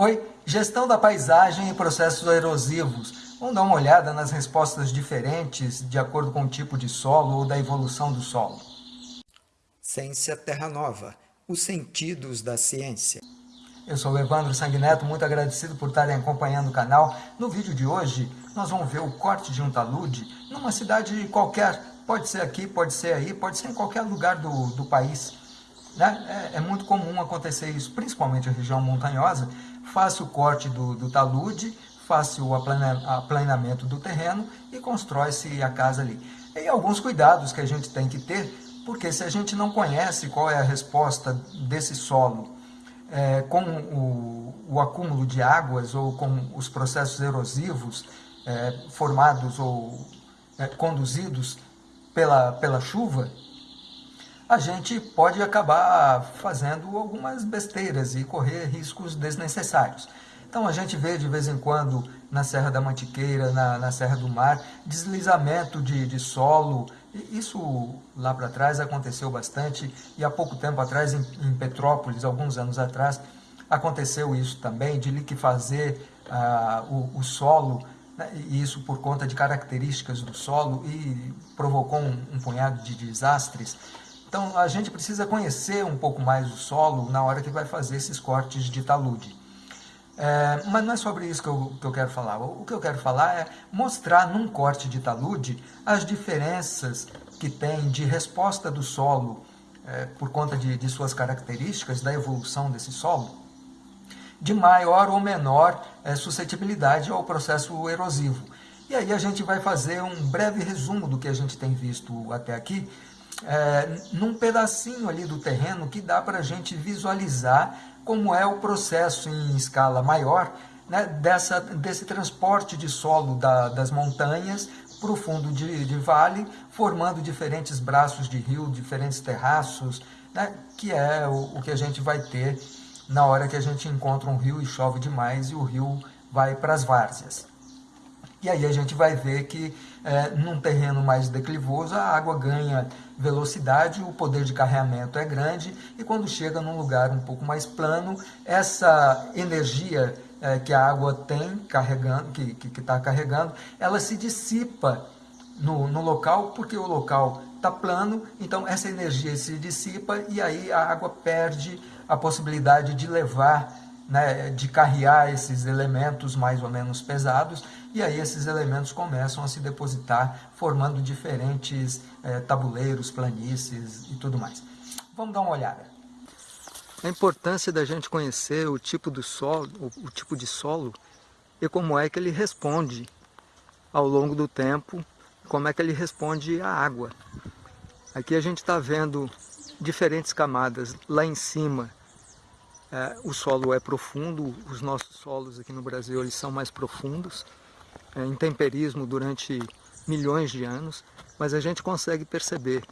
Oi, gestão da paisagem e processos erosivos. Vamos dar uma olhada nas respostas diferentes de acordo com o tipo de solo ou da evolução do solo. Ciência Terra Nova, os sentidos da ciência. Eu sou o Evandro Sanguineto, muito agradecido por estarem acompanhando o canal. No vídeo de hoje, nós vamos ver o corte de um talude numa cidade qualquer. Pode ser aqui, pode ser aí, pode ser em qualquer lugar do, do país. Né? É, é, muito comum acontecer isso, principalmente na região montanhosa, faça o corte do, do talude, faça o aplanamento do terreno e constrói-se a casa ali. E alguns cuidados que a gente tem que ter, porque se a gente não conhece qual é a resposta desse solo é, com o, o, acúmulo de águas ou com os processos erosivos é, formados ou é, conduzidos pela, pela chuva, a gente pode acabar fazendo algumas besteiras e correr riscos desnecessários. Então a gente vê de vez em quando na Serra da Mantiqueira, na, na Serra do Mar, deslizamento de, de solo. Isso lá para trás aconteceu bastante e há pouco tempo atrás em, em Petrópolis, alguns anos atrás, aconteceu isso também, de liquefazer ah, o, o solo, né, e isso por conta de características do solo e provocou um, um punhado de desastres. Então a gente precisa conhecer um pouco mais o solo na hora que vai fazer esses cortes de talude. É, mas não é sobre isso que eu, que eu quero falar. O que eu quero falar é mostrar num corte de talude as diferenças que tem de resposta do solo é, por conta de, de suas características, da evolução desse solo, de maior ou menor é, suscetibilidade ao processo erosivo. E aí a gente vai fazer um breve resumo do que a gente tem visto até aqui, é, num pedacinho ali do terreno que dá para a gente visualizar como é o processo em escala maior né, dessa, desse transporte de solo da, das montanhas para o fundo de, de, vale, formando diferentes braços de rio, diferentes terraços, né, que é o, o que a gente vai ter na hora que a gente encontra um rio e chove demais e o rio vai para as várzeas. E aí a gente vai ver que é, num terreno mais declivoso a água ganha velocidade, o poder de carregamento é grande e quando chega num lugar um pouco mais plano, essa energia é, que a água tem carregando, que está que, que carregando, ela se dissipa no, no local, porque o local está plano, então essa energia se dissipa e aí a água perde a possibilidade de levar né, de carrear esses elementos mais ou menos pesados, e aí esses elementos começam a se depositar, formando diferentes é, tabuleiros, planícies e tudo mais. Vamos dar uma olhada. A importância da gente conhecer o tipo, do solo, o, tipo de solo e como é que ele responde ao longo do tempo, como é que ele responde à água. Aqui a gente está vendo diferentes camadas. Lá em cima o solo é profundo, os nossos solos aqui no Brasil eles são mais profundos, é, em temperismo durante milhões de anos, mas a gente consegue perceber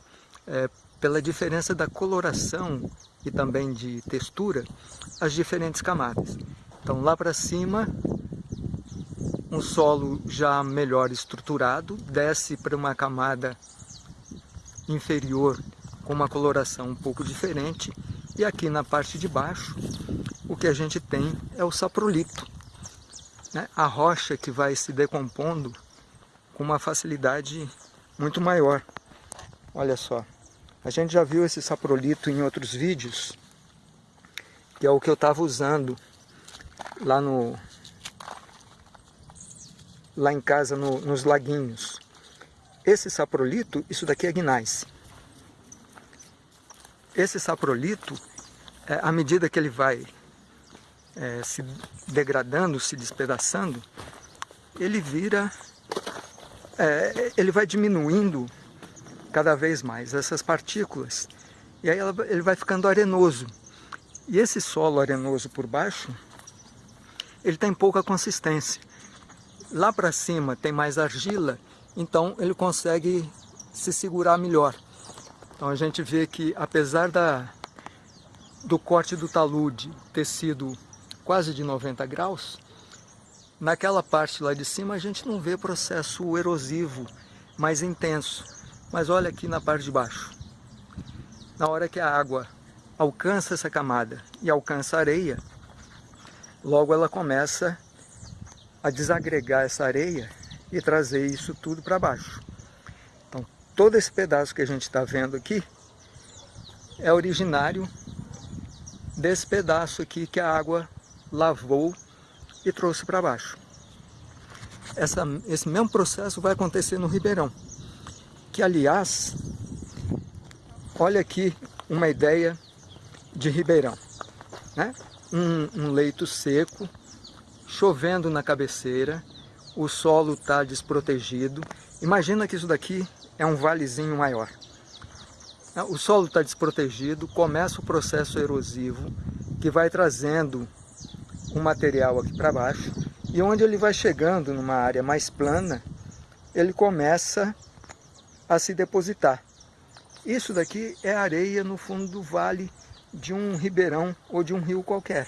é, pela diferença da coloração e também de textura as diferentes camadas. Então lá para cima um solo já melhor estruturado, desce para uma camada inferior com uma coloração um pouco diferente e aqui na parte de baixo, o que a gente tem é o saprolito, né? a rocha que vai se decompondo com uma facilidade muito maior. Olha só, a gente já viu esse saprolito em outros vídeos, que é o que eu estava usando lá no lá em casa no, nos laguinhos. Esse saprolito, isso daqui é gneiss. Esse saprolito, é, à medida que ele vai é, se degradando, se despedaçando, ele vira, é, ele vai diminuindo cada vez mais essas partículas. E aí ela, ele vai ficando arenoso. E esse solo arenoso por baixo, ele tem pouca consistência. Lá para cima tem mais argila, então ele consegue se segurar melhor. Então a gente vê que apesar da, do corte do talude ter sido quase de 90 graus, naquela parte lá de cima a gente não vê processo erosivo mais intenso. Mas olha aqui na parte de baixo. Na hora que a água alcança essa camada e alcança a areia, logo ela começa a desagregar essa areia e trazer isso tudo para baixo. Todo esse pedaço que a gente está vendo aqui é originário desse pedaço aqui que a água lavou e trouxe para baixo. Essa, esse mesmo processo vai acontecer no Ribeirão, que aliás, olha aqui uma ideia de Ribeirão, né? um, um leito seco, chovendo na cabeceira, o solo está desprotegido. Imagina que isso daqui é um valezinho maior. O solo está desprotegido, começa o processo erosivo, que vai trazendo o material aqui para baixo, e onde ele vai chegando numa área mais plana, ele começa a se depositar. Isso daqui é areia no fundo do vale de um ribeirão ou de um rio qualquer.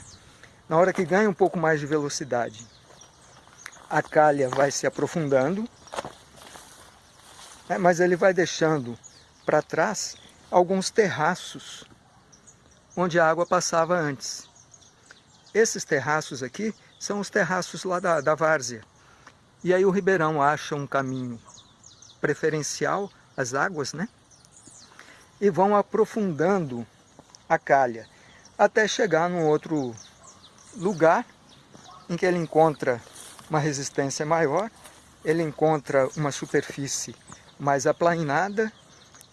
Na hora que ganha um pouco mais de velocidade, a calha vai se aprofundando, né, mas ele vai deixando para trás alguns terraços onde a água passava antes. Esses terraços aqui são os terraços lá da, da várzea. E aí o ribeirão acha um caminho preferencial, as águas, né? E vão aprofundando a calha, até chegar num outro lugar em que ele encontra uma resistência maior, ele encontra uma superfície mais aplainada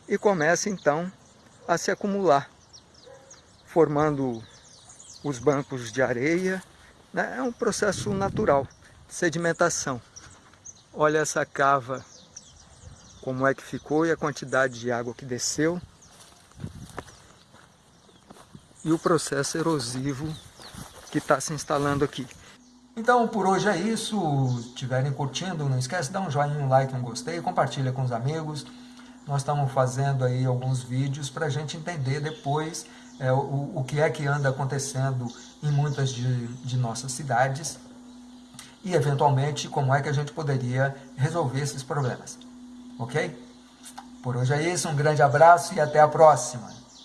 e começa então a se acumular, formando os bancos de areia. Né? É um processo natural de sedimentação. Olha essa cava, como é que ficou e a quantidade de água que desceu e o processo erosivo que está se instalando aqui. Então, por hoje é isso. Se estiverem curtindo, não esquece de dar um joinha, um like, um gostei, compartilha com os amigos. Nós estamos fazendo aí alguns vídeos para a gente entender depois é, o, o que é que anda acontecendo em muitas de, de nossas cidades e, eventualmente, como é que a gente poderia resolver esses problemas. Ok? Por hoje é isso, um grande abraço e até a próxima!